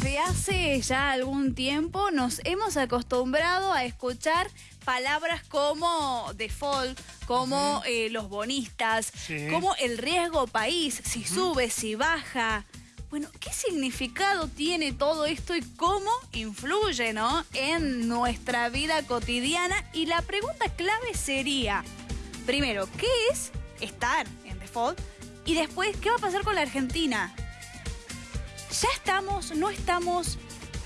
desde hace ya algún tiempo nos hemos acostumbrado a escuchar palabras como default, como eh, los bonistas, como el riesgo país, si sube, si baja. Bueno, ¿qué significado tiene todo esto y cómo influye ¿no? en nuestra vida cotidiana? Y la pregunta clave sería, primero, ¿qué es estar en default? Y después, ¿qué va a pasar con la Argentina? ¿Ya estamos? ¿No estamos?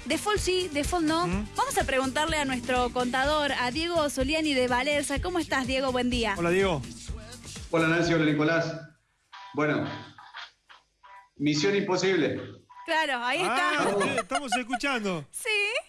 Default sí, default no. Vamos a preguntarle a nuestro contador, a Diego Soliani de Valerza. ¿Cómo estás, Diego? Buen día. Hola, Diego. Hola, Nancy. Hola, Nicolás. Bueno, misión imposible. Claro, ahí ah, está. estamos escuchando. Sí.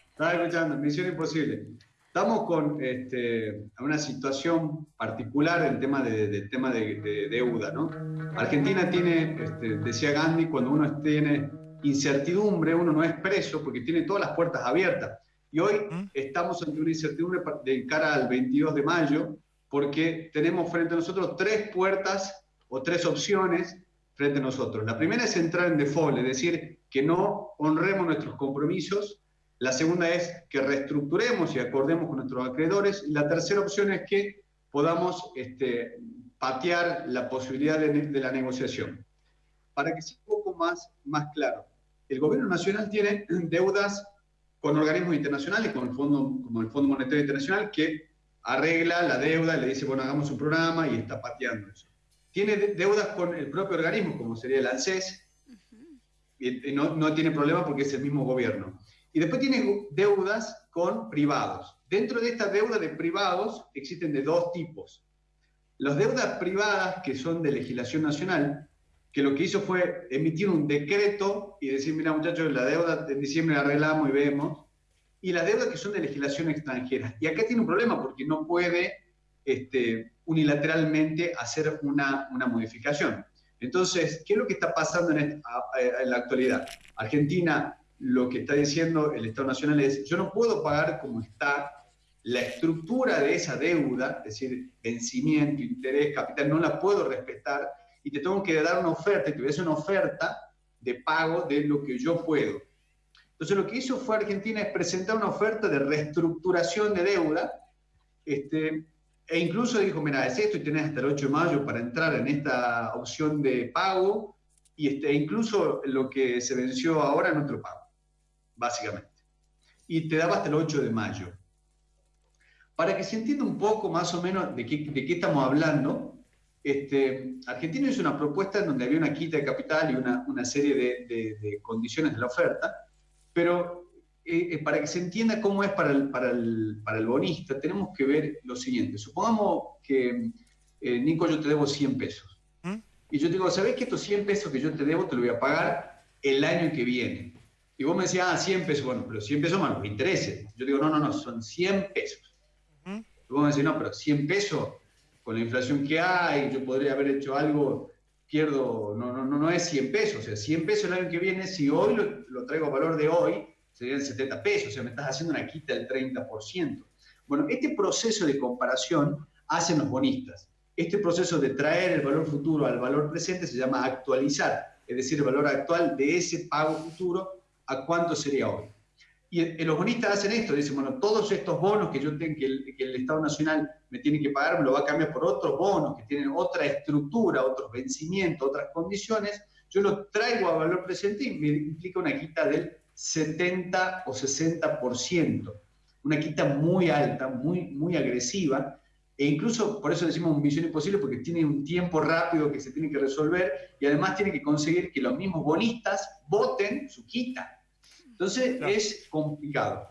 Estaba escuchando, misión imposible. Estamos con este, una situación particular en tema de, tema de, deuda, ¿no? Argentina tiene, este, decía Gandhi, cuando uno tiene incertidumbre, uno no es preso porque tiene todas las puertas abiertas. Y hoy ¿Mm? estamos ante una incertidumbre de cara al 22 de mayo porque tenemos frente a nosotros tres puertas o tres opciones frente a nosotros. La primera es entrar en default, es decir, que no honremos nuestros compromisos. La segunda es que reestructuremos y acordemos con nuestros acreedores. Y la tercera opción es que podamos este, patear la posibilidad de, de la negociación. Para que sea un poco más, más claro, el gobierno nacional tiene deudas con organismos internacionales, como el Fondo, como el Fondo Monetario Internacional, que arregla la deuda, le dice, bueno, hagamos un programa y está pateando eso. Tiene deudas con el propio organismo, como sería el ANSES, y no, no tiene problema porque es el mismo gobierno. Y después tiene deudas con privados. Dentro de estas deudas de privados existen de dos tipos. Las deudas privadas, que son de legislación nacional, que lo que hizo fue emitir un decreto y decir, mira muchachos, la deuda en diciembre la arreglamos y vemos, y las deudas que son de legislación extranjera. Y acá tiene un problema porque no puede este, unilateralmente hacer una, una modificación. Entonces, ¿qué es lo que está pasando en, en, la actualidad? Argentina lo que está diciendo el Estado Nacional es, yo no puedo pagar como está la estructura de esa deuda, es decir, vencimiento, interés, capital, no la puedo respetar y te tengo que dar una oferta, y te voy a hacer una oferta de pago de lo que yo puedo. Entonces lo que hizo fue Argentina es presentar una oferta de reestructuración de deuda, este, e incluso dijo, mira, es esto y tenés hasta el 8 de mayo para entrar en esta opción de pago, y este, e incluso lo que se venció ahora en otro pago, básicamente. Y te daba hasta el 8 de mayo. Para que se entienda un poco más o menos de qué, de qué estamos hablando, este, Argentina hizo una propuesta en donde había una quita de capital y una, una serie de, de, condiciones de la oferta, pero eh, eh, para que se entienda cómo es para el, para, el, para el, bonista, tenemos que ver lo siguiente. Supongamos que, eh, Nico, yo te debo 100 pesos. ¿Mm? Y yo te digo, ¿sabés que estos 100 pesos que yo te debo te lo voy a pagar el año que viene? Y vos me decías, ah, 100 pesos, bueno, pero 100 pesos más los intereses. Yo digo, no, no, no, son 100 pesos. ¿Mm? Y vos me decís, no, pero 100 pesos con la inflación que hay, yo podría haber hecho algo, pierdo, no, no, no es 100 pesos, o sea, 100 pesos el año que viene, si hoy lo, traigo a valor de hoy, serían 70 pesos, o sea, me estás haciendo una quita del 30%. Bueno, este proceso de comparación hacen los bonistas. Este proceso de traer el valor futuro al valor presente se llama actualizar, es decir, el valor actual de ese pago futuro a cuánto sería hoy. Y los bonistas hacen esto, dicen, bueno, todos estos bonos que yo tengo, que el, Estado Nacional me tiene que pagar, me lo va a cambiar por otros bonos que tienen otra estructura, otros vencimientos, otras condiciones, yo lo traigo a valor presente y me implica una quita del 70 o 60%, una quita muy alta, muy, muy agresiva, e incluso por eso decimos misión imposible, porque tiene un tiempo rápido que se tiene que resolver y además tiene que conseguir que los mismos bonistas voten su quita. Entonces es complicado.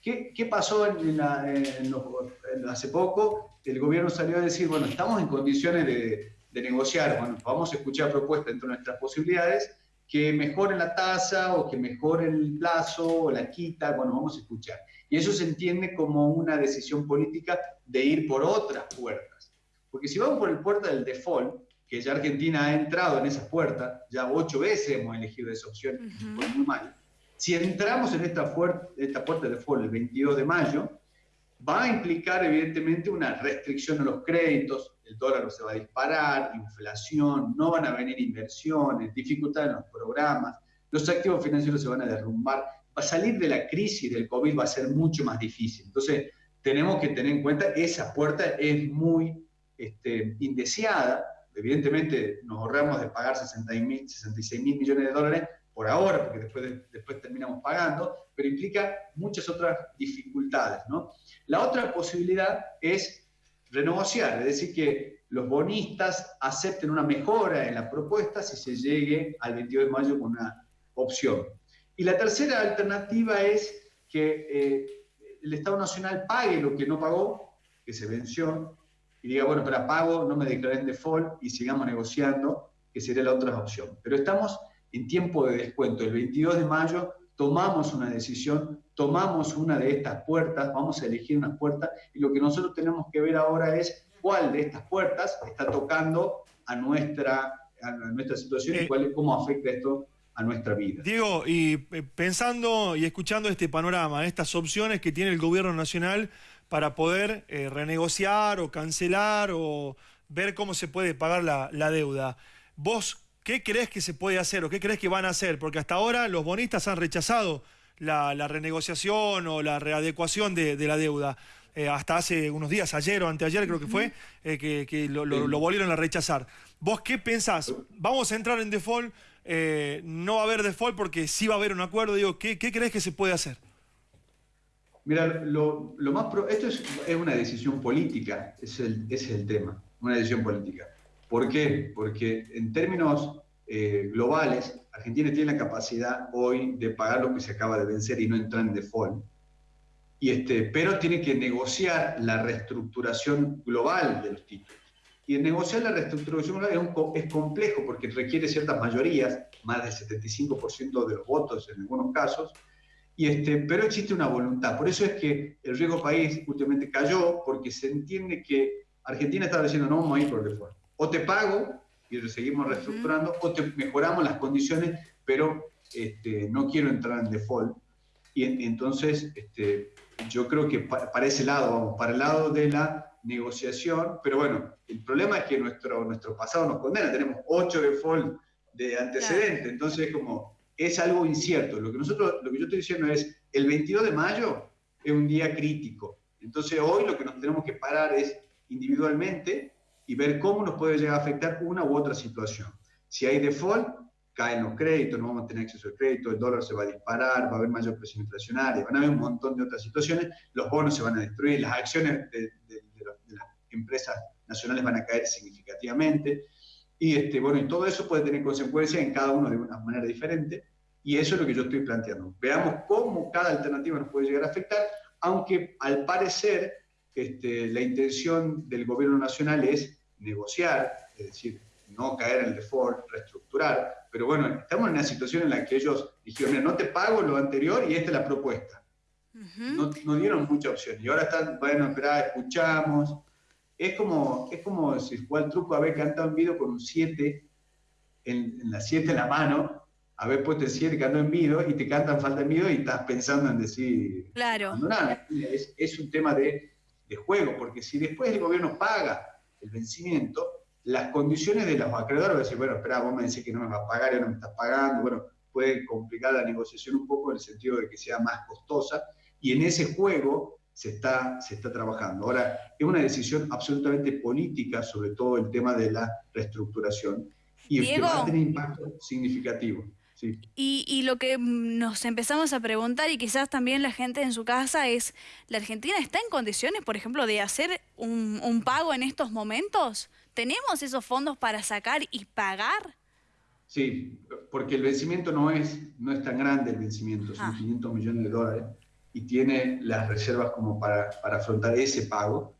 ¿Qué, qué pasó en hace poco? El gobierno salió a decir, bueno, estamos en condiciones de, de negociar, bueno, vamos a escuchar propuestas dentro de nuestras posibilidades, que mejoren la tasa o que mejoren el plazo o la quita, bueno, vamos a escuchar. Y eso se entiende como una decisión política de ir por otras puertas. Porque si vamos por el puerta del default, que ya Argentina ha entrado en esa puerta, ya ocho veces hemos elegido esa opción, fue muy mal, si entramos en esta, puerta de default el 22 de mayo, va a implicar evidentemente una restricción a los créditos, el dólar se va a disparar, inflación, no van a venir inversiones, dificultades en los programas, los activos financieros se van a derrumbar, a salir de la crisis del COVID va a ser mucho más difícil. Entonces, tenemos que tener en cuenta esa puerta es muy este, indeseada. Evidentemente, nos ahorramos de pagar 66 mil millones de dólares por ahora, porque después, después terminamos pagando, pero implica muchas otras dificultades. ¿no? La otra posibilidad es renegociar, es decir, que los bonistas acepten una mejora en la propuesta si se llegue al 22 de mayo con una opción. Y la tercera alternativa es que eh, el Estado Nacional pague lo que no pagó, que se venció, y diga, bueno, pero pago, no me declaren default y sigamos negociando, que sería la otra opción. Pero estamos en tiempo de descuento. El 22 de mayo tomamos una decisión, tomamos una de estas puertas, vamos a elegir una puerta, y lo que nosotros tenemos que ver ahora es cuál de estas puertas está tocando a nuestra, a nuestra situación y eh, cuál, cómo afecta esto a nuestra vida. Diego, y eh, pensando y escuchando este panorama, estas opciones que tiene el gobierno nacional para poder eh, renegociar o cancelar o ver cómo se puede pagar la, deuda, ¿vos qué crees que se puede hacer o qué crees que van a hacer? Porque hasta ahora los bonistas han rechazado la, renegociación o la readecuación de, la deuda. Eh, hasta hace unos días, ayer o anteayer creo que fue, que, lo, lo, volvieron a rechazar. ¿Vos qué pensás? ¿Vamos a entrar en default? Eh, no va a haber default porque sí va a haber un acuerdo. Digo, ¿qué, crees que se puede hacer? Mira, lo, más esto es, una decisión política, es el, es el tema, una decisión política. ¿Por qué? Porque en términos eh, globales, Argentina tiene la capacidad hoy de pagar lo que se acaba de vencer y no entrar en default. Y este, pero tiene que negociar la reestructuración global de los títulos. Y negociar la reestructuración es, complejo porque requiere ciertas mayorías, más del 75% de los votos en algunos casos, y este, pero existe una voluntad. Por eso es que el riesgo país últimamente cayó, porque se entiende que Argentina estaba diciendo no vamos a ir por default. O te pago y lo seguimos reestructurando, o te mejoramos las condiciones, pero este, no quiero entrar en default. Y entonces este, yo creo que para ese lado, vamos, para el lado de la negociación, pero bueno, el problema es que nuestro, nuestro pasado nos condena, tenemos ocho default de antecedente, entonces como es algo incierto. Lo que, nosotros, lo que yo estoy diciendo es, el 22 de mayo es un día crítico, entonces hoy lo que nos tenemos que parar es individualmente y ver cómo nos puede llegar a afectar una u otra situación. Si hay default, caen los créditos, no vamos a tener acceso al crédito, el dólar se va a disparar, va a haber mayor presión inflacionaria, van a haber un montón de otras situaciones, los bonos se van a destruir, las acciones de, las empresas nacionales van a caer significativamente, y este, bueno, y todo eso puede tener consecuencias en cada uno de una manera diferente, y eso es lo que yo estoy planteando. Veamos cómo cada alternativa nos puede llegar a afectar, aunque al parecer este, la intención del gobierno nacional es negociar, es decir, no caer en el default, reestructurar, pero bueno, estamos en una situación en la que ellos dijeron, no te pago lo anterior y esta es la propuesta. no, dieron mucha opción. Y ahora están, bueno, espera, escuchamos. Es como, es como si el truco haber cantado en video con un 7 en, la 7 en la mano, haber puesto el 7 cantando en video y te cantan falta en video y estás pensando en decir, claro. Es, es un tema de, de juego, porque si después el gobierno paga el vencimiento, las condiciones de los acreedores, decir, bueno, espera, vos me decís que no me vas a pagar y no me estás pagando, bueno, puede complicar la negociación un poco en el sentido de que sea más costosa, y en ese juego se está, se está trabajando. Ahora, es una decisión absolutamente política sobre todo el tema de la reestructuración, y que va a tener impacto significativo. Y, y, lo que nos empezamos a preguntar, y quizás también la gente en su casa, es, ¿la Argentina está en condiciones, por ejemplo, de hacer un, un pago en estos momentos? ¿Tenemos esos fondos para sacar y pagar? Sí, porque el vencimiento no es, no es tan grande el vencimiento, son 500 ah. millones de dólares y tiene las reservas como para, para afrontar ese pago.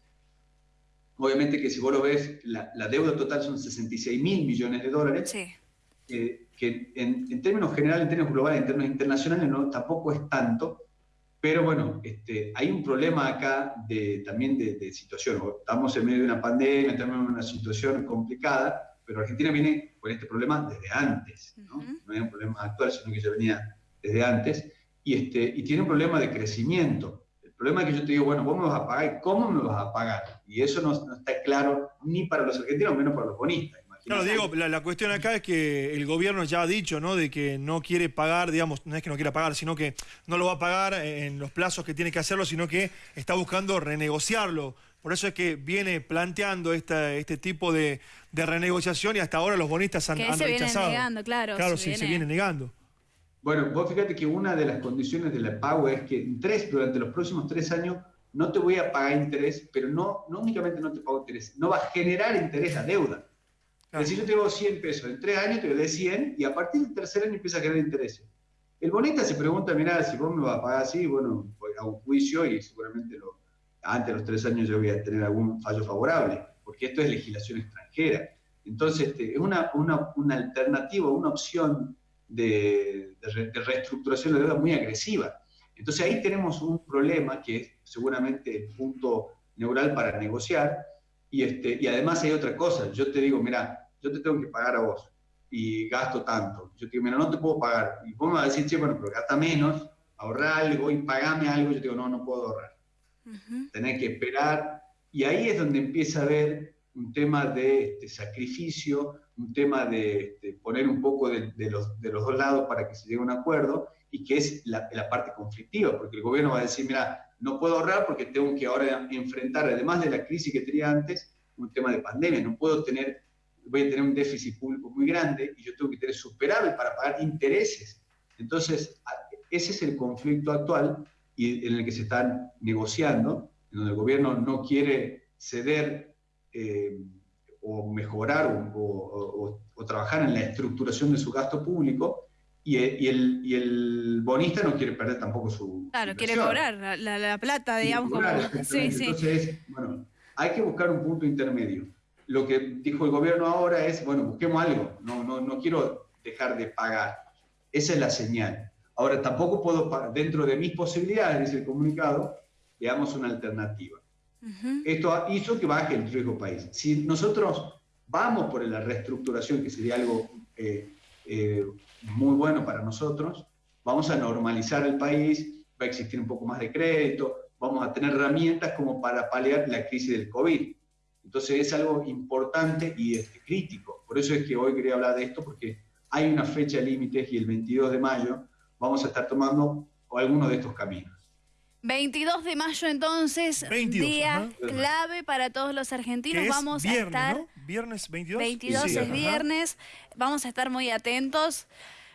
Obviamente que si vos lo ves, la, la deuda total son 66 mil millones de dólares, sí. eh, que en, en, términos generales, en términos globales, en términos internacionales, no, tampoco es tanto, pero bueno, este, hay un problema acá de, también de, situación. Estamos en medio de una pandemia, estamos en una situación complicada, pero Argentina viene con este problema desde antes. No, no es un problema actual, sino que ya venía desde antes. Y, este, y tiene un problema de crecimiento. El problema es que yo te digo, bueno, vos me vas a pagar, ¿cómo me vas a pagar? Y eso no, no está claro ni para los argentinos, menos para los bonistas. Claro, digo, la, cuestión acá es que el gobierno ya ha dicho, ¿no? De que no quiere pagar, digamos, no es que no quiera pagar, sino que no lo va a pagar en los plazos que tiene que hacerlo, sino que está buscando renegociarlo. Por eso es que viene planteando este tipo de, renegociación y hasta ahora los bonistas han, que se rechazado. negando, claro. Claro, sí, se viene negando. Bueno, vos fíjate que una de las condiciones del pago es que tres, durante los próximos tres años no te voy a pagar interés, pero no, no únicamente no te pago interés, no va a generar interés a deuda. Decir, yo te doy 100 pesos, en tres años te doy 100 y a partir del tercer año empieza a generar interés. El bonita se pregunta, mira, si vos me vas a pagar así, bueno, voy a un juicio y seguramente lo, antes de los tres años yo voy a tener algún fallo favorable, porque esto es legislación extranjera. Entonces, este, es una, una, una, alternativa, una opción de, de, reestructuración de deuda muy agresiva. Entonces, ahí tenemos un problema que es seguramente el punto neural para negociar. Y, este, y además hay otra cosa. Yo te digo, mira, yo te tengo que pagar a vos y gasto tanto. Yo te digo, mira, no te puedo pagar. Y vos me vas a decir, sí, bueno, pero gasta menos, ahorra algo y pagame algo. Yo te digo, no, no puedo ahorrar tener que esperar, y ahí es donde empieza a haber un tema de este, sacrificio, un tema de, poner un poco de, los, de, los, dos lados para que se llegue a un acuerdo, y que es la, la, parte conflictiva, porque el gobierno va a decir, mira, no puedo ahorrar porque tengo que ahora enfrentar, además de la crisis que tenía antes, un tema de pandemia, no puedo tener, voy a tener un déficit público muy grande y yo tengo que tener superable para pagar intereses. Entonces, ese es el conflicto actual y en el que se están negociando, en donde el gobierno no quiere ceder eh, o mejorar o, trabajar en la estructuración de su gasto público y, el, y el, bonista no quiere perder tampoco su... Claro, quiere cobrar la, plata, digamos. como... sí, sí. Entonces, bueno, hay que buscar un punto intermedio. Lo que dijo el gobierno ahora es, bueno, busquemos algo, no, no, no quiero dejar de pagar. Esa es la señal. Ahora, tampoco puedo, dentro de mis posibilidades, dice el comunicado, veamos una alternativa. Esto hizo que baje el riesgo país. Si nosotros vamos por la reestructuración, que sería algo eh, eh, muy bueno para nosotros, vamos a normalizar el país, va a existir un poco más de crédito, vamos a tener herramientas como para paliar la crisis del COVID. Entonces es algo importante y este, crítico. Por eso es que hoy quería hablar de esto, porque hay una fecha límite y el 22 de mayo vamos a estar tomando algunos de estos caminos. 22 de mayo entonces, día clave para todos los argentinos. vamos a estar... Viernes 22. 22 es viernes, vamos a estar muy atentos.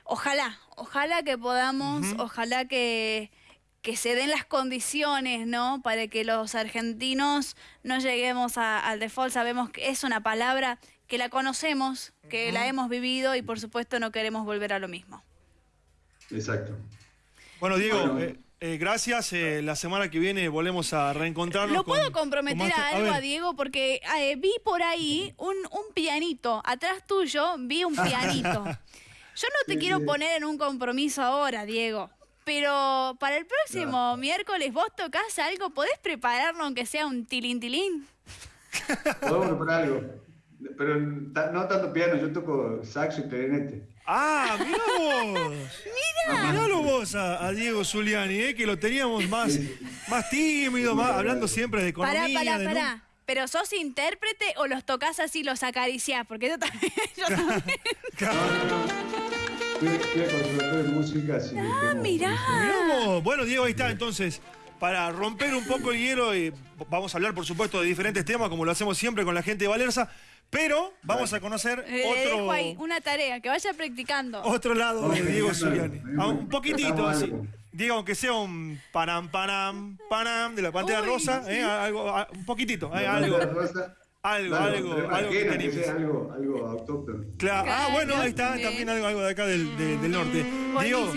Ojalá, ojalá que podamos, ojalá que, que se den las condiciones, ¿no? Para que los argentinos no lleguemos al default. Sabemos que es una palabra que la conocemos, que la hemos vivido y por supuesto no queremos volver a lo mismo. Exacto. Bueno, Diego, eh, eh, gracias. Eh, la semana que viene volvemos a reencontrarnos. ¿Lo puedo comprometer a algo a, Diego? Porque vi por ahí un, pianito. Atrás tuyo vi un pianito. Yo no te quiero poner en un compromiso ahora, Diego. Pero para el próximo miércoles vos tocas algo, ¿podés prepararlo aunque sea un tilín tilín? Podemos preparar algo. Pero no tanto piano, yo toco saxo y clarinete. Ah, mira vos. Mira. Miralo vos a, Diego Zuliani, ¿eh? que lo teníamos más, más tímido, más, hablando siempre de economía. Pará, pará, pará. ¿Pero sos intérprete o los tocas así, los acariciás? Porque yo también. Yo también. Ah, mirá. Bueno, Diego, ahí está, entonces para romper un poco el hielo, y vamos a hablar, por supuesto, de diferentes temas, como lo hacemos siempre con la gente de Valerza. Pero vamos a conocer eh, otro. Ahí, una tarea, que vaya practicando. Otro lado de Diego Zuliani. Ah, un poquitito así. Diego, aunque sea un panam, panam, panam de la pantalla rosa, ¿eh? algo, ah, un poquitito, ¿eh? algo. Algo, algo, algo que tenemos. Algo, algo autóctono. Claro. Ah, bueno, ahí está también algo, algo de acá del, del norte. Diego,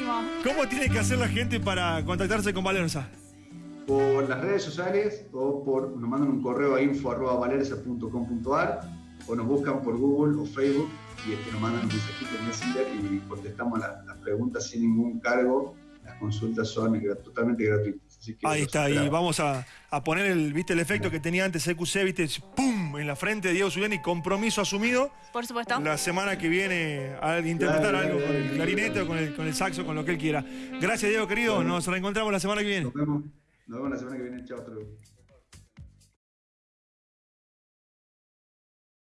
¿cómo tiene que hacer la gente para contactarse con Valerza? Por las redes sociales o por, nos mandan un correo a info.valerza.com.ar o nos buscan por Google o Facebook y este, nos mandan un mensajito en Messenger y contestamos las preguntas sin ningún cargo. Las consultas son totalmente gratuitas. Ahí está, y vamos a, poner el, ¿viste el efecto que tenía antes EQC, viste, pum, en la frente de Diego Zuliani, compromiso asumido. Por supuesto. La semana que viene a interpretar algo con el clarinete o con el, con el saxo, con lo que él quiera. Gracias, Diego, querido. Nos reencontramos la semana que viene. Nos vemos, nos vemos la semana que viene. Chao.